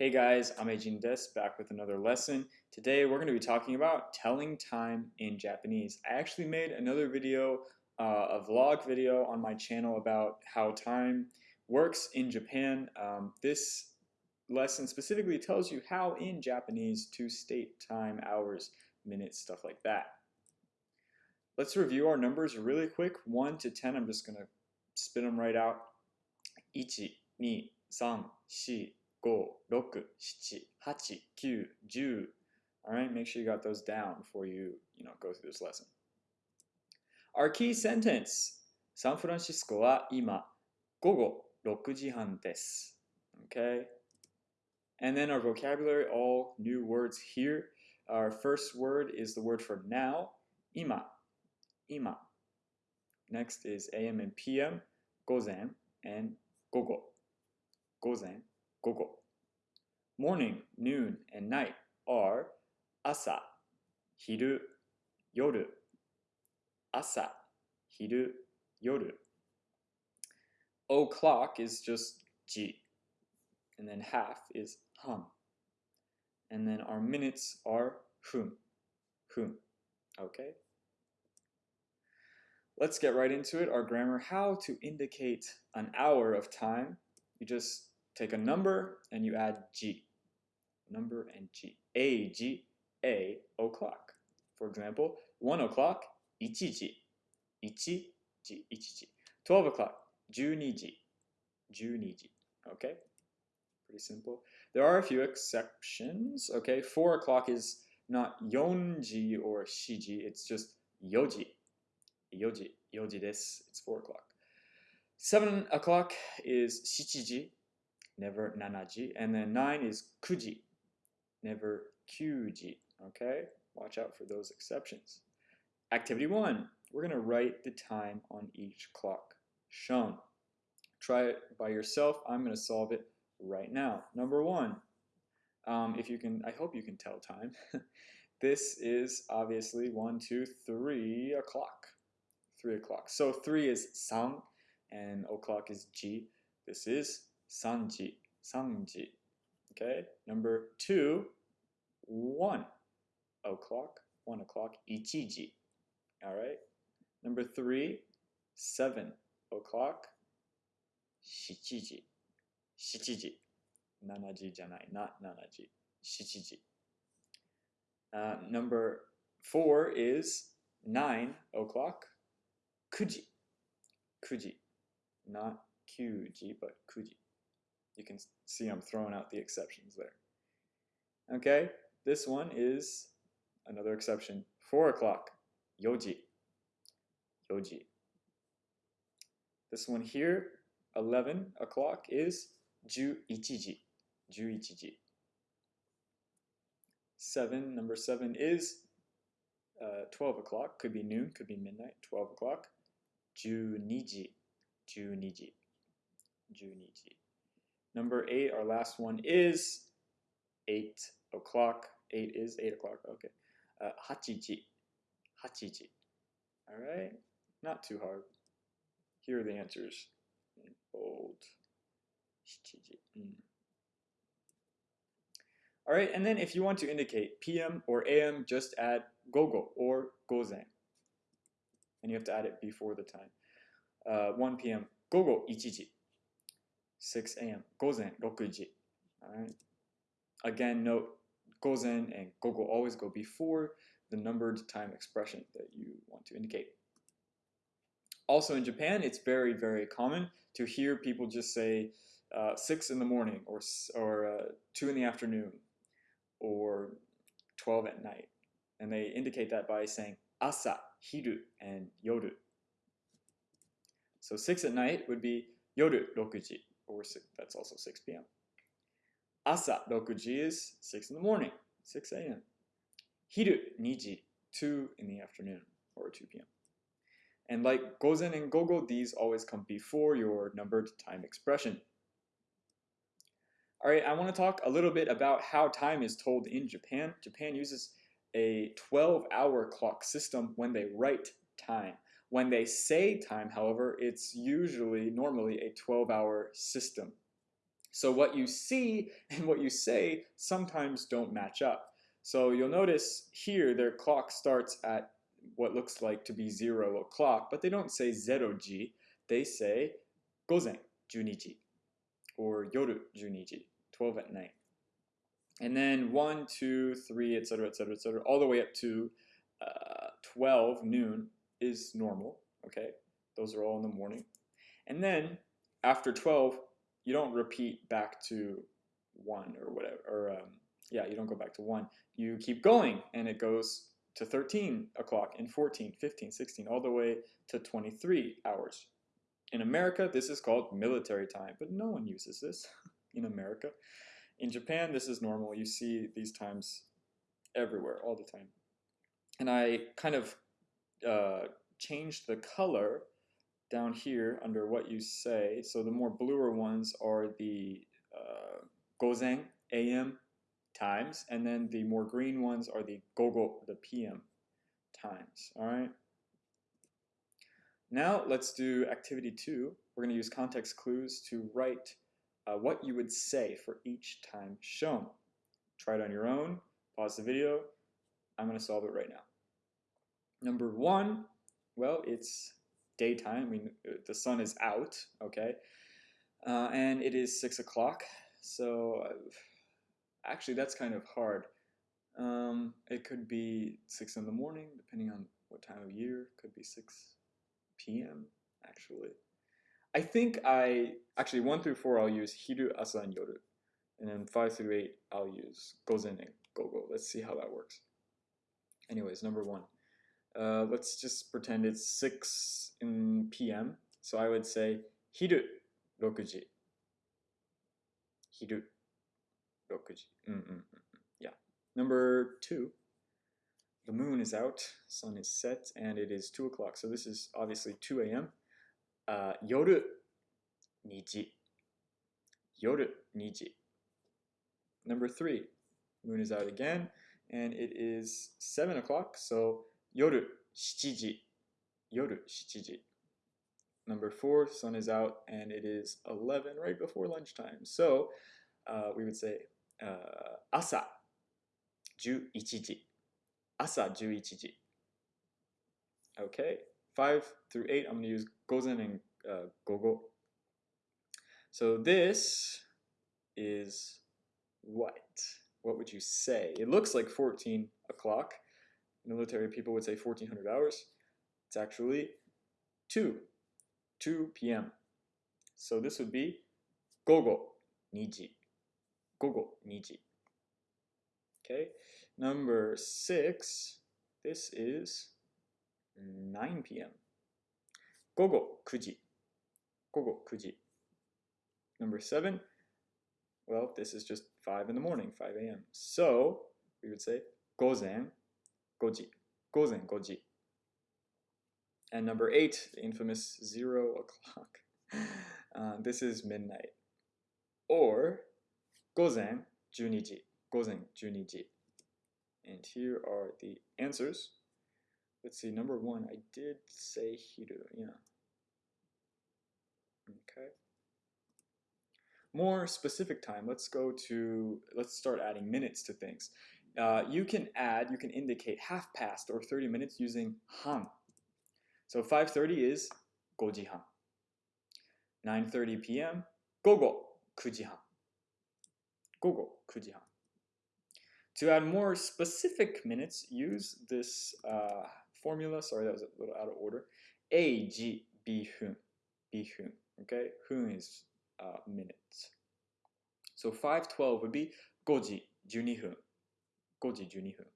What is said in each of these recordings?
Hey guys, I'm Eijin Des, back with another lesson. Today we're going to be talking about telling time in Japanese. I actually made another video, uh, a vlog video on my channel about how time works in Japan. Um, this lesson specifically tells you how in Japanese to state time, hours, minutes, stuff like that. Let's review our numbers really quick. 1 to 10, I'm just going to spit them right out. 1, 2, 3, 4, go, roku, shichi, hachi, kyu, ju. All right, make sure you got those down before you, you know, go through this lesson. Our key sentence, San Francisco wa ima gogo rokuji desu. Okay? And then our vocabulary, all new words here. Our first word is the word for now, ima, ima. Next is am and pm, gozen, and gogo, gozen. 午前、午後。Morning, noon, and night are 朝、昼、夜。朝、昼、夜。O'clock is just 時 and then half is han. And then our minutes are hun. Hun. Okay? Let's get right into it. Our grammar how to indicate an hour of time. You just take a number and you add g. Number and g. A g a o'clock. For example, 1 o'clock 1時 1時1時 12 o'clock 12時12時 Okay? Pretty simple. There are a few exceptions. Okay, 4 o'clock is not 4時 or 7時, it's just 4時 4時4時です It's 4 o'clock. 7 o'clock is 7時 never nanaji. And then nine is kuji, never kyuji. Okay, watch out for those exceptions. Activity one, we're going to write the time on each clock shown. Try it by yourself. I'm going to solve it right now. Number one, um, if you can, I hope you can tell time. this is obviously one, two, three o'clock. Three o'clock. So three is san and o'clock is ji. This is sanji, sanji. Okay, number two, one o'clock, one o'clock, ichiji. All right, number three, seven o'clock, shichiji, shichiji. Nanaji janai, not nanaji, shichiji. Uh, number four is nine o'clock, kuji, kuji, not kyuji, but kuji. You can see I'm throwing out the exceptions there. Okay, this one is another exception. 4 o'clock, yoji, yoji. This one here, 11 o'clock is juichiji, juichiji. 7, number 7 is uh, 12 o'clock, could be noon, could be midnight, 12 o'clock. Juniji, Juniji, Juniji. Number eight, our last one is eight o'clock. Eight is eight o'clock. Okay. Uh, hachiji. Hachiji. All right. Not too hard. Here are the answers in bold. Mm. All right. And then if you want to indicate PM or AM, just add gogo or gozen. And you have to add it before the time. Uh, 1 p.m. gogo ichiji. 6 a.m. gozen 6時. All right. Again, note gozen and gogo always go before the numbered time expression that you want to indicate. Also in Japan, it's very, very common to hear people just say uh, 6 in the morning or, or uh, 2 in the afternoon or 12 at night. And they indicate that by saying asa, hiru, and yoru. So 6 at night would be yoru 6時, or six, that's also 6 p.m. Asa 6時 is 6 in the morning, 6 a.m. Hiru 2時,2 in the afternoon, or 2 p.m. And like gozen and gogo, these always come before your numbered time expression. All right, I want to talk a little bit about how time is told in Japan. Japan uses a 12 hour clock system when they write time. When they say time, however, it's usually normally a 12 hour system. So what you see and what you say sometimes don't match up. So you'll notice here their clock starts at what looks like to be 0 o'clock, but they don't say 0ji, they say gozen 12ji or yoru 12ji, 12 at night. And then 1, 2, 3, etc., etc., etc., all the way up to uh, 12 noon is normal, okay? Those are all in the morning. And then after 12, you don't repeat back to 1 or whatever, or um, yeah, you don't go back to 1. You keep going, and it goes to 13 o'clock and 14, 15, 16, all the way to 23 hours. In America, this is called military time, but no one uses this in America. In Japan, this is normal. You see these times everywhere, all the time. And I kind of uh, changed the color down here under what you say. So the more bluer ones are the uh, gozen, AM times, and then the more green ones are the gogo, the PM times. All right. Now let's do activity two. We're going to use context clues to write uh, what you would say for each time shown. Try it on your own. Pause the video. I'm going to solve it right now. Number one, well, it's daytime. I mean, uh, the sun is out, okay? Uh, and it is 6 o'clock. So uh, actually, that's kind of hard. Um, it could be 6 in the morning, depending on what time of year. It could be 6 p.m., actually. I think I, actually 1 through 4 I'll use hiru, asa, and yoru. And then 5 through 8 I'll use gozen and gogo. Let's see how that works. Anyways, number 1 uh, let's just pretend it's 6 in PM. So I would say hiru rokuji. Hiru rokuji. Mm, mm, mm, yeah. Number two, the moon is out, sun is set, and it is 2 o'clock. So this is obviously 2 a.m. Uh, yoru niji. Yoru niji. Number three, moon is out again, and it is 7 o'clock. So 夜7時夜7時 Number four, sun is out and it is 11 right before lunchtime. So uh, we would say uh, 朝11時朝11時 Okay, 5 through 8, I'm going to use gozen and uh, gogo. So this is what? What would you say? It looks like 14 o'clock military people would say 1400 hours. It's actually 2, 2 p.m. So this would be gogo niji, gogo niji. Okay, number 6, this is 9 p.m. Gogo kuji, gogo kuji. Number 7, well, this is just 5 in the morning, 5 a.m. So we would say gozen 5時, gozen 5時. And number eight, the infamous zero o'clock. Uh, this is midnight. Or gozen 12時, gozen 12時. And here are the answers. Let's see, number one, I did say hiru, yeah. Okay. More specific time, let's go to, let's start adding minutes to things. Uh, you can add, you can indicate half past or 30 minutes using han. So 5.30 is goji han. 9.30 p.m. gogo kuji han. Gogo kuji han. To add more specific minutes, use this uh, formula. Sorry, that was a little out of order. A, G, B, hun. B, hun. Okay, hun is uh, minutes. So 512 would be goji, juni hun. 5時12分。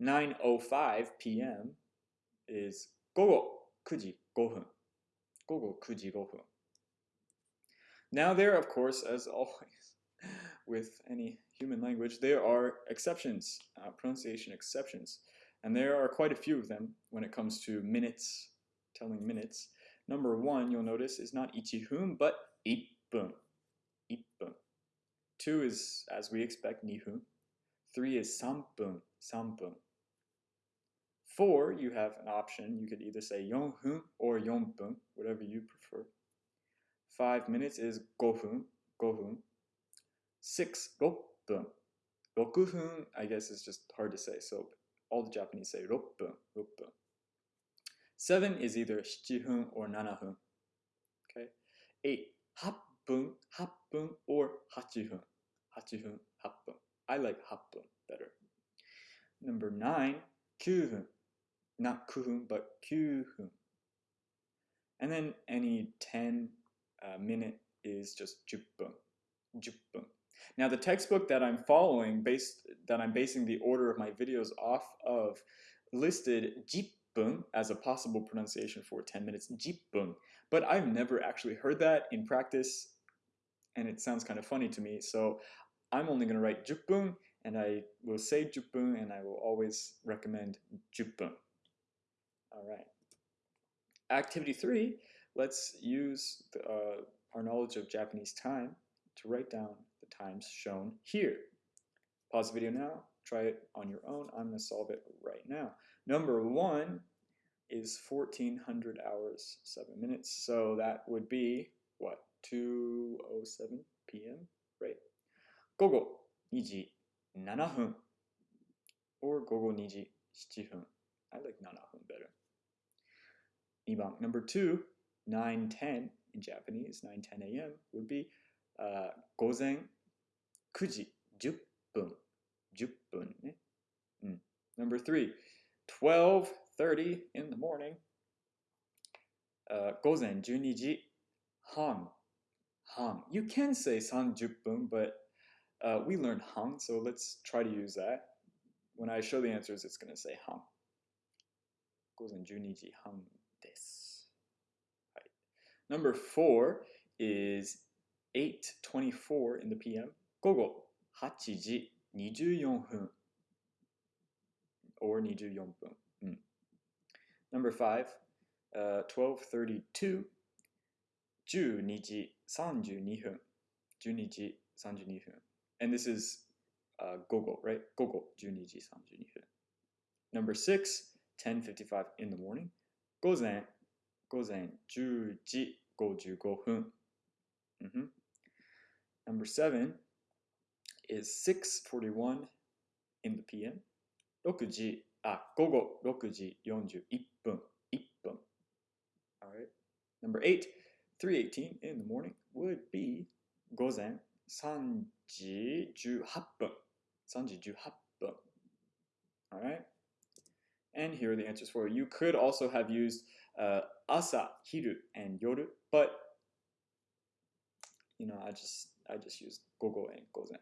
9.05 p.m. is 午後9時5分。午後9時5分。Now there, of course, as always, with any human language, there are exceptions, uh, pronunciation exceptions. And there are quite a few of them when it comes to minutes, telling minutes. Number one, you'll notice, is not ichihun, but ippun. Ippun. Two is, as we expect, nihun. Three is sampun, sampun. Four, you have an option. You could either say yonhun or yonpun, whatever you prefer. Five minutes is gohun, gohun. Six, rokpun. Rokuhun, I guess, is just hard to say, so all the Japanese say rokpun, rokpun. Seven is either shichihun or nanahun. Okay? Eight, hapun, hapun, or hachihun. Now the textbook that I'm following, based that I'm basing the order of my videos off of, listed jippun as a possible pronunciation for 10 minutes, jippun. But I've never actually heard that in practice, and it sounds kind of funny to me, so I'm only going to write jippun, and I will say jippun, and I will always recommend jippun. All right. Activity 3, let's use the, uh, our knowledge of Japanese time to write down times shown here. Pause the video now, try it on your own. I'm going to solve it right now. Number one is 1400 hours, 7 minutes. So that would be, what, 2.07 p.m., right? 午後2時7分 or 午後2時7分. I like 7分 better. 2番, number two, 9.10 in Japanese, 9.10 a.m. would be uh, 午前 9時10分10分ね、うん、number three 12:30 in the morning、uh, 午前12時半。半 you can say 30分 but uh, we learned han so let's try to use that. When I show the answers it's going to say han 午前12時半です、はい、number four is 8:24 in the p.m. 午後8時24分 or 24分、うん、Number 5、uh, 12.32 12時32分12時32分 and this is uh, 午後 right 午後12時32分 Number 6 10.55 in the morning 午前午前10時55分、mm -hmm. Number seven is 6.41 in the PM. 6時、あ、午後6時41分、1分。Alright. Number eight, 3.18 in the morning would be 午前3時18分。3時18分。Alright. And here are the answers for you. You could also have used uh, asa, hiru, and yoru, but you know, I just I just used gogo and gozen.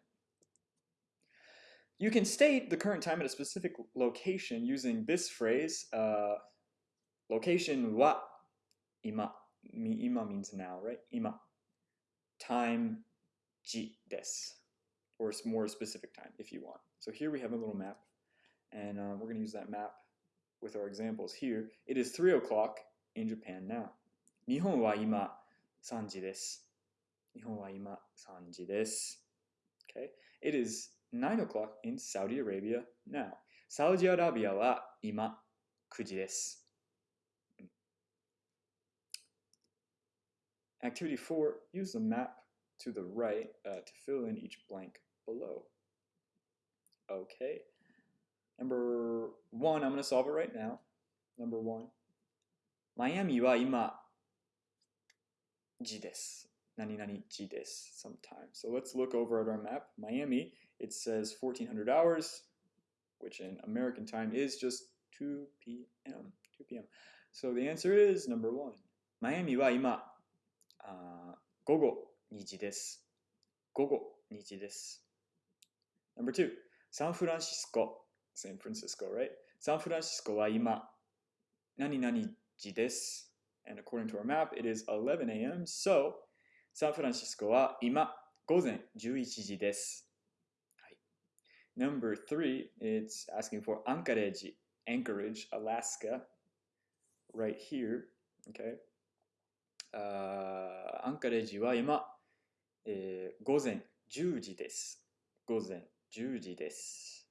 you can state the current time at a specific location using this phrase, uh, location wa ima. Mi ima means now, right? Ima. Time ji desu. Or more specific time if you want. So here we have a little map. And uh, we're going to use that map with our examples here. It is 3 o'clock in Japan now. Nihon wa ima sanji desu. Nihon wa ima sanji desu. Okay? It is 9 o'clock in Saudi Arabia now. サウジアラビアは今9時です。Activity 4, use the map to the right uh, to fill in each blank below. Okay. Number one, I'm going to solve it right now. Number one. マイアミは今、時です。何々時です sometime. So let's look over at our map. Miami, it says 1400 hours, which in American time is just 2 p.m. 2 p.m. So the answer is number one. マイアミは今、あ午後2時です。午後2時です。Number two, サンフランシスコ、San Francisco, right? サンフランシスコは今、何々時です。And according to our map, it is 11 a.m. So サンフランシスコは今午前11時です。 はい、Number three, it's asking for Anchorage, Anchorage, Alaska, right here. Okay. アンカレッジは今、えー、午前10時です。午前10時です。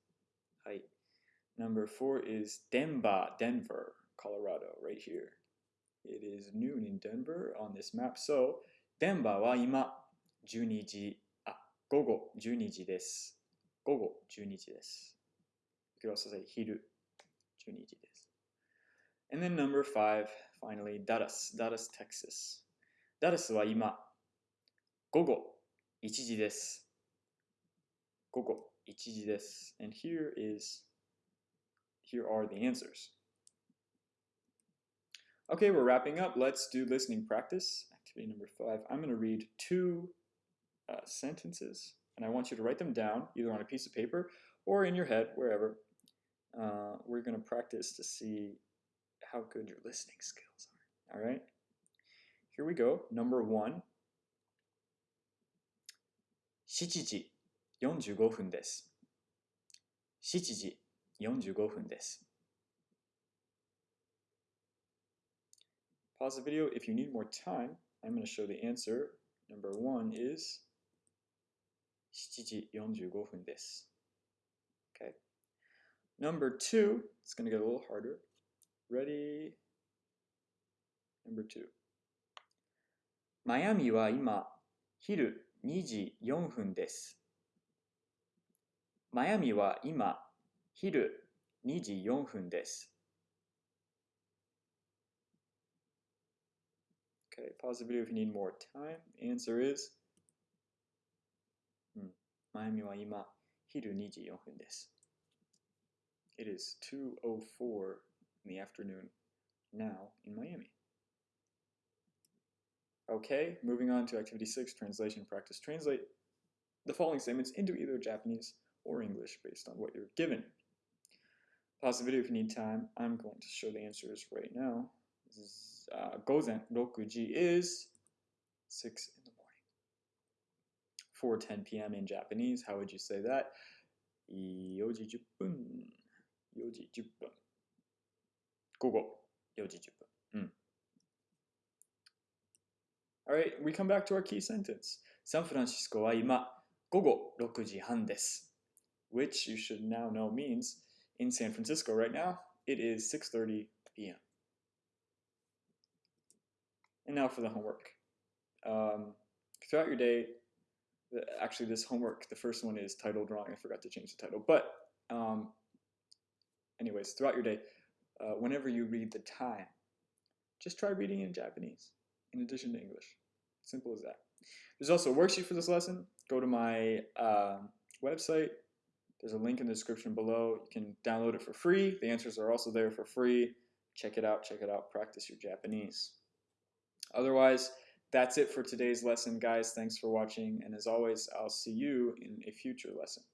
はい。Number four is Denver, Denver, Colorado, right here. It is noon in Denver on this map. So, デンバーは今12時、あ、 午後12時です。 午後12時です。You could also say 昼12時です。And then number five, finally, Dallas, Dallas, Texas. Dallas は今、午後1時です。午後1時です。And here is, here are the answers. Okay, we're wrapping up. Let's do listening practice. Activity number five. I'm going to read two uh, sentences, and I want you to write them down either on a piece of paper or in your head, wherever. Uh, we're going to practice to see how good your listening skills are. All right? Here we go. Number one. 7時45分です。7時45分です。Pause the video if you need more time. I'm going to show the answer. Number one is 7時45分です。Okay. Number two, it's going to get a little harder. Ready? Number two. マイアミは今、昼2時4分です。マイアミは今、昼2時4分です。Okay, pause the video if you need more time. Answer is、マイアミは今、昼2時4分です。It is 2.04 in the afternoon now in Miami. Okay, moving on to activity six, translation practice. Translate the following statements into either Japanese or English based on what you're given. Pause the video if you need time. I'm going to show the answers right now. Z- Uh, Gozen Rokuji is 6 in the morning. 4:10 p.m. in Japanese. How would you say that? 4時10分。4時10分。午後4時10分。うん。Alright, we come back to our key sentence. サンフランシスコは今午後6時半です。Which you should now know means in San Francisco right now, it is 6:30 p.m. And now for the homework. Um, throughout your day, the, actually this homework, the first one is titled wrong. I forgot to change the title. But um, anyways, throughout your day, uh, whenever you read the time, just try reading in Japanese in addition to English. Simple as that. There's also a worksheet for this lesson. Go to my um website. There's a link in the description below. You can download it for free. The answers are also there for free. Check it out. Check it out. Practice your Japanese. Otherwise, that's it for today's lesson, guys. Thanks for watching. And as always, I'll see you in a future lesson.